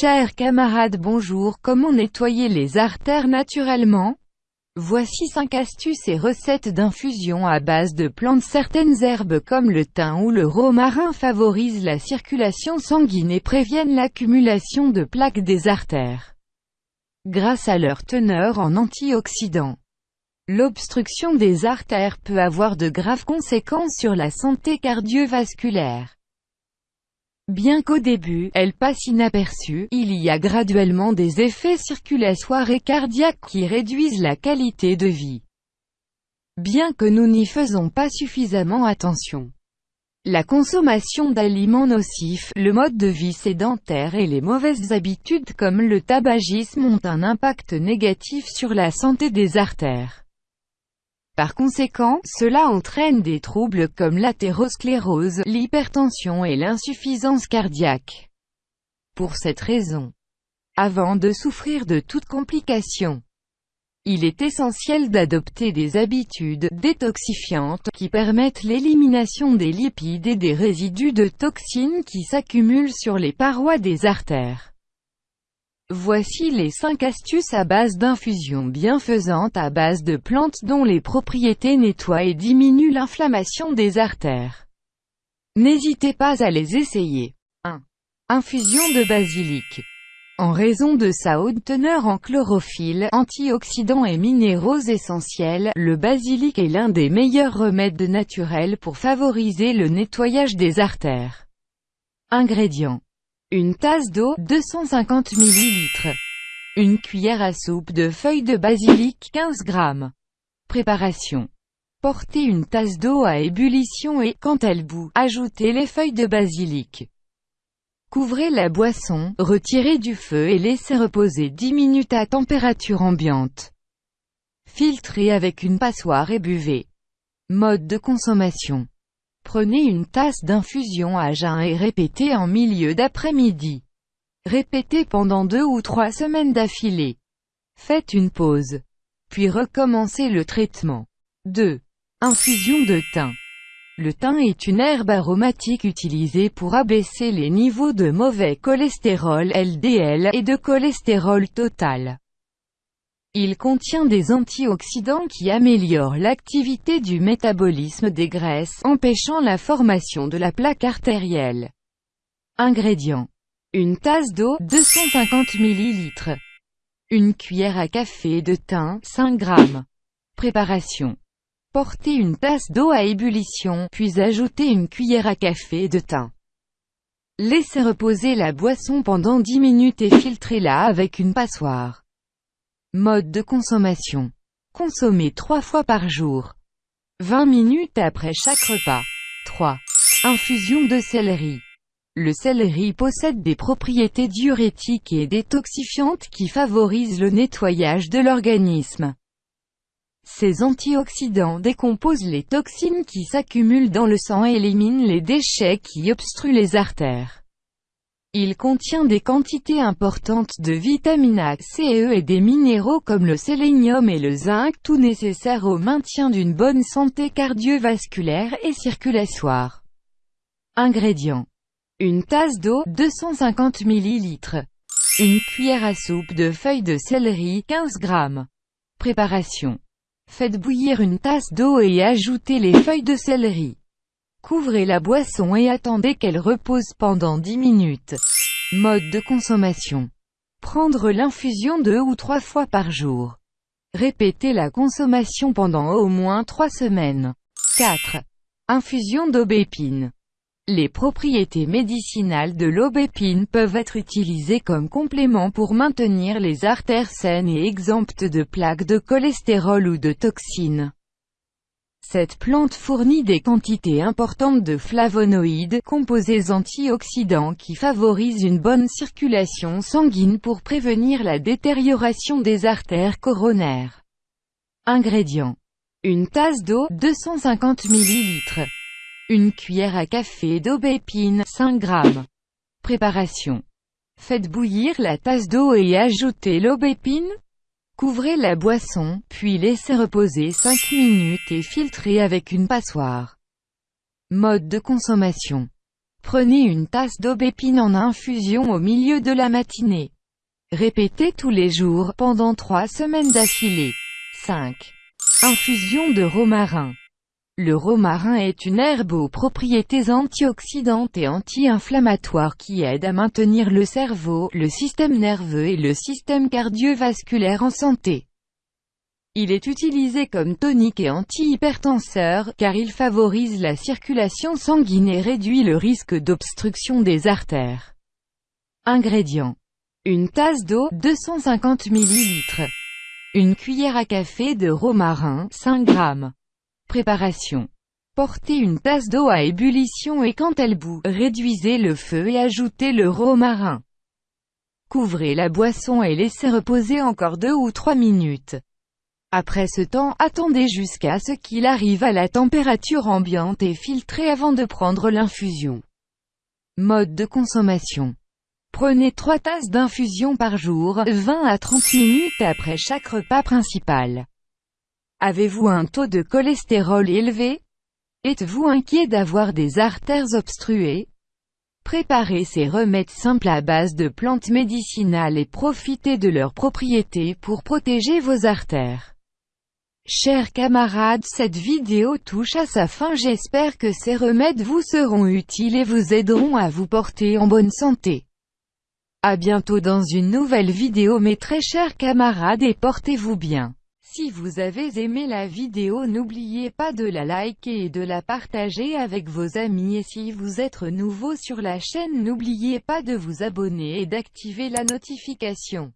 Chers camarades bonjour comment nettoyer les artères naturellement? Voici 5 astuces et recettes d'infusion à base de plantes Certaines herbes comme le thym ou le romarin favorisent la circulation sanguine et préviennent l'accumulation de plaques des artères. Grâce à leur teneur en antioxydants. L'obstruction des artères peut avoir de graves conséquences sur la santé cardiovasculaire. Bien qu'au début, elle passe inaperçue, il y a graduellement des effets circulatoires et cardiaques qui réduisent la qualité de vie. Bien que nous n'y faisons pas suffisamment attention. La consommation d'aliments nocifs, le mode de vie sédentaire et les mauvaises habitudes comme le tabagisme ont un impact négatif sur la santé des artères. Par conséquent, cela entraîne des troubles comme l'athérosclérose, l'hypertension et l'insuffisance cardiaque. Pour cette raison, avant de souffrir de toute complication, il est essentiel d'adopter des habitudes détoxifiantes qui permettent l'élimination des lipides et des résidus de toxines qui s'accumulent sur les parois des artères. Voici les 5 astuces à base d'infusions bienfaisantes à base de plantes dont les propriétés nettoient et diminuent l'inflammation des artères. N'hésitez pas à les essayer. 1. Infusion de basilic. En raison de sa haute teneur en chlorophylle, antioxydants et minéraux essentiels, le basilic est l'un des meilleurs remèdes naturels pour favoriser le nettoyage des artères. Ingrédients une tasse d'eau, 250 ml. Une cuillère à soupe de feuilles de basilic, 15 g. Préparation. Portez une tasse d'eau à ébullition et, quand elle bout, ajoutez les feuilles de basilic. Couvrez la boisson, retirez du feu et laissez reposer 10 minutes à température ambiante. Filtrez avec une passoire et buvez. Mode de consommation. Prenez une tasse d'infusion à jeun et répétez en milieu d'après-midi. Répétez pendant deux ou trois semaines d'affilée. Faites une pause. Puis recommencez le traitement. 2. Infusion de thym. Le thym est une herbe aromatique utilisée pour abaisser les niveaux de mauvais cholestérol LDL et de cholestérol total. Il contient des antioxydants qui améliorent l'activité du métabolisme des graisses, empêchant la formation de la plaque artérielle. Ingrédients. Une tasse d'eau, 250 ml. Une cuillère à café de thym, 5 g. Préparation. Portez une tasse d'eau à ébullition, puis ajoutez une cuillère à café de thym. Laissez reposer la boisson pendant 10 minutes et filtrez-la avec une passoire. Mode de consommation. Consommer 3 fois par jour. 20 minutes après chaque repas. 3. Infusion de céleri. Le céleri possède des propriétés diurétiques et détoxifiantes qui favorisent le nettoyage de l'organisme. Ces antioxydants décomposent les toxines qui s'accumulent dans le sang et éliminent les déchets qui obstruent les artères. Il contient des quantités importantes de vitamines A, C et E et des minéraux comme le sélénium et le zinc, tout nécessaire au maintien d'une bonne santé cardiovasculaire et circulatoire. Ingrédients. Une tasse d'eau, 250 ml. Une cuillère à soupe de feuilles de céleri, 15 g. Préparation. Faites bouillir une tasse d'eau et ajoutez les feuilles de céleri. Couvrez la boisson et attendez qu'elle repose pendant 10 minutes. Mode de consommation. Prendre l'infusion deux ou trois fois par jour. Répétez la consommation pendant au moins 3 semaines. 4. Infusion d'aubépine. Les propriétés médicinales de l'aubépine peuvent être utilisées comme complément pour maintenir les artères saines et exemptes de plaques de cholestérol ou de toxines. Cette plante fournit des quantités importantes de flavonoïdes, composés antioxydants qui favorisent une bonne circulation sanguine pour prévenir la détérioration des artères coronaires. Ingrédients. Une tasse d'eau, 250 ml. Une cuillère à café d'aubépine, 5 g. Préparation. Faites bouillir la tasse d'eau et ajoutez l'aubépine, Couvrez la boisson, puis laissez reposer 5 minutes et filtrez avec une passoire. Mode de consommation. Prenez une tasse d'aubépine en infusion au milieu de la matinée. Répétez tous les jours, pendant trois semaines d'affilée. 5. Infusion de romarin. Le romarin est une herbe aux propriétés antioxydantes et anti-inflammatoires qui aide à maintenir le cerveau, le système nerveux et le système cardiovasculaire en santé. Il est utilisé comme tonique et anti-hypertenseur, car il favorise la circulation sanguine et réduit le risque d'obstruction des artères. Ingrédients. Une tasse d'eau, 250 ml. Une cuillère à café de romarin, 5 g. Préparation. Portez une tasse d'eau à ébullition et quand elle bout, réduisez le feu et ajoutez le romarin. Couvrez la boisson et laissez reposer encore 2 ou 3 minutes. Après ce temps, attendez jusqu'à ce qu'il arrive à la température ambiante et filtrez avant de prendre l'infusion. Mode de consommation. Prenez 3 tasses d'infusion par jour, 20 à 30 minutes après chaque repas principal. Avez-vous un taux de cholestérol élevé? Êtes-vous inquiet d'avoir des artères obstruées? Préparez ces remèdes simples à base de plantes médicinales et profitez de leurs propriétés pour protéger vos artères. Chers camarades, cette vidéo touche à sa fin j'espère que ces remèdes vous seront utiles et vous aideront à vous porter en bonne santé. A bientôt dans une nouvelle vidéo mes très chers camarades et portez-vous bien. Si vous avez aimé la vidéo n'oubliez pas de la liker et de la partager avec vos amis et si vous êtes nouveau sur la chaîne n'oubliez pas de vous abonner et d'activer la notification.